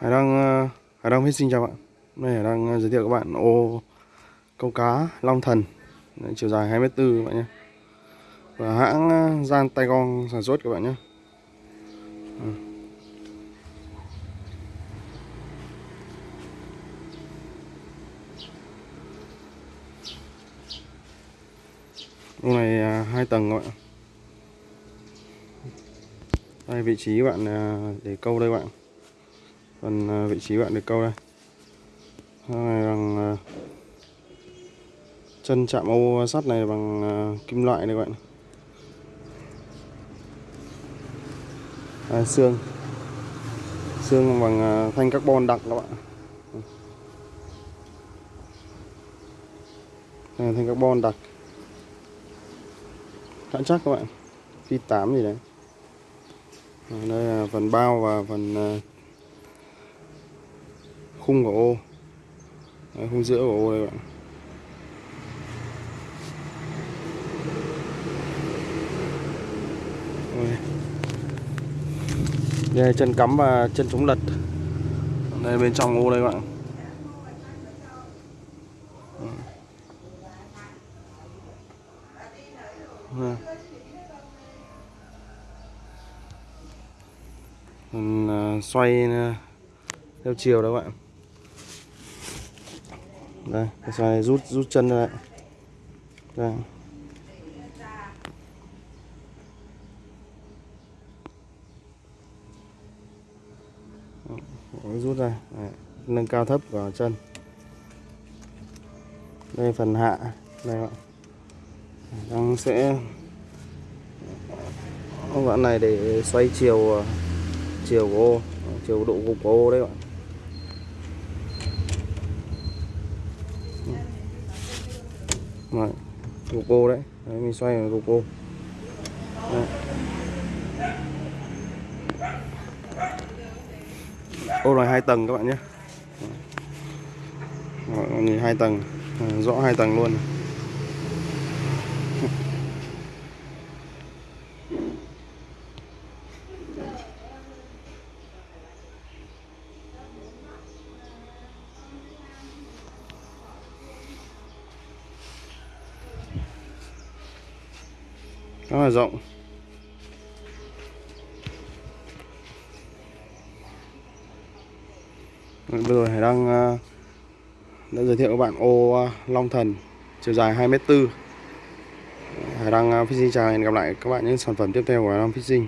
Hải Đăng Hải Hải Đăng xin chào bạn. Hôm nay Hải Đăng ờ, giới thiệu các bạn ô câu cá Long Thần Đấy, chiều dài 2m4 các bạn nhé. Và hãng ờ, Gian Tay Gong sản xuất các bạn nhé. Ô này hai tầng các bạn. Đây vị trí bạn để câu đây bạn phần ờ, vị trí bạn được câu đây. Này bằng ờ, chân chạm ô sắt này bằng ờ, kim loại này các bạn à, xương. Xương bằng thanh carbon đặc các bạn. Này thanh carbon đặc. Khá chắc các bạn. Phi 8 gì đấy. Đây là phần bao và phần khung của ô. Đấy, khung giữa của ô đây bạn. Đây. Chân cắm và chân chống lật. Đây bên trong ô đây bạn. À, xoay à, theo chiều đó bạn đây cái xoay rút rút chân lại, đây. Rút ra. Đấy. nâng cao thấp của chân. Đây phần hạ. Đây bạn. Đang sẽ các bạn này để xoay chiều ờ, chiều của ô chiều độ gục của ô đấy bạn. Đấy, gục đấy. đấy mình xoay là gục đấy. ô này hai tầng các bạn nhé nhìn hai tầng ờ, rõ hai tầng luôn rất là rộng. Đấy, bây giờ Hải đang à, đã giới thiệu các bạn ô à, Long Thần chiều dài 2m4 Hải đang ờ, Fishing chào hẹn gặp lại các bạn những sản phẩm tiếp theo của Hải Đăng Fishing.